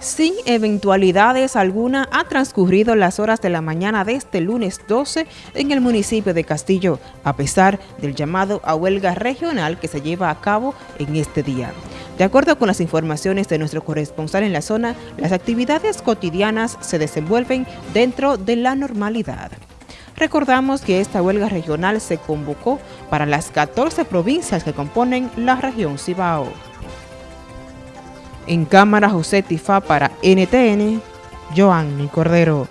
Sin eventualidades alguna, ha transcurrido las horas de la mañana de este lunes 12 en el municipio de Castillo, a pesar del llamado a huelga regional que se lleva a cabo en este día. De acuerdo con las informaciones de nuestro corresponsal en la zona, las actividades cotidianas se desenvuelven dentro de la normalidad. Recordamos que esta huelga regional se convocó para las 14 provincias que componen la región Cibao. En cámara José Tifá para NTN, Joanny Cordero.